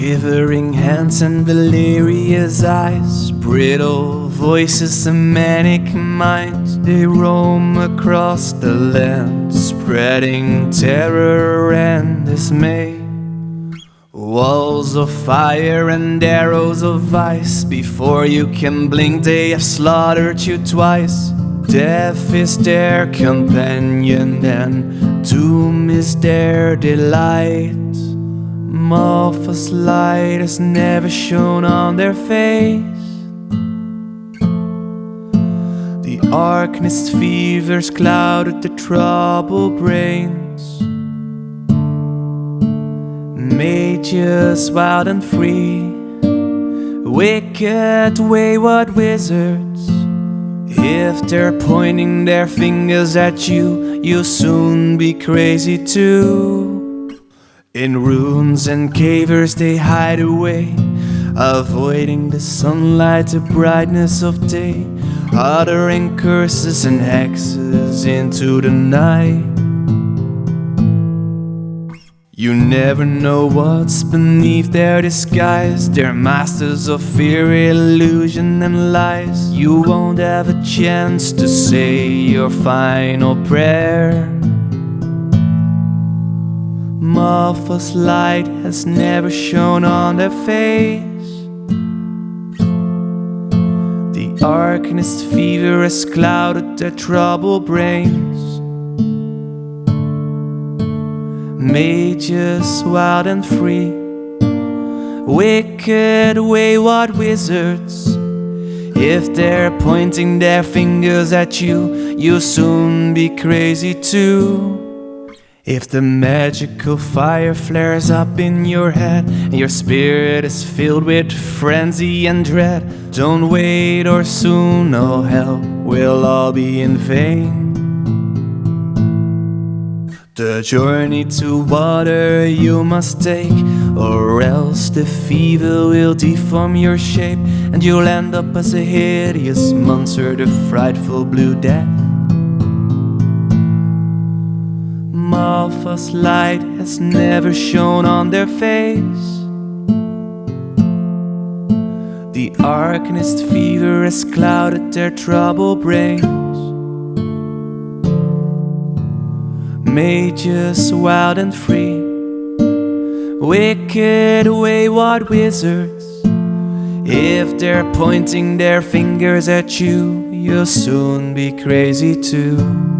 Shivering hands and delirious eyes, brittle voices and manic minds, they roam across the land, spreading terror and dismay. Walls of fire and arrows of ice, before you can blink, they have slaughtered you twice. Death is their companion, and doom is their delight. Malphas light has never shone on their face. The Arcanist fevers clouded the troubled brains. Mages wild and free, wicked wayward wizards. If they're pointing their fingers at you, you'll soon be crazy too. In ruins and caves they hide away, avoiding the sunlight, the brightness of day, uttering curses and hexes into the night. You never know what's beneath their disguise. They're masters of fear, illusion, and lies. You won't have a chance to say your final prayer. Malphas light has never shone on their face. The Arcanist fever has clouded their troubled brains. Mages wild and free, wicked wayward wizards. If they're pointing their fingers at you, you'll soon be crazy too. If the magical fire flares up in your head and your spirit is filled with frenzy and dread, don't wait or soon all hell will all be in vain. The journey to water you must take, or else the fever will deform your shape, and you'll end up as a hideous monster, the frightful blue death. Malphas light has never shone on their face. The Arcanist fever has clouded their troubled brains. Mages wild and free, wicked wayward wizards. If they're pointing their fingers at you, you'll soon be crazy too.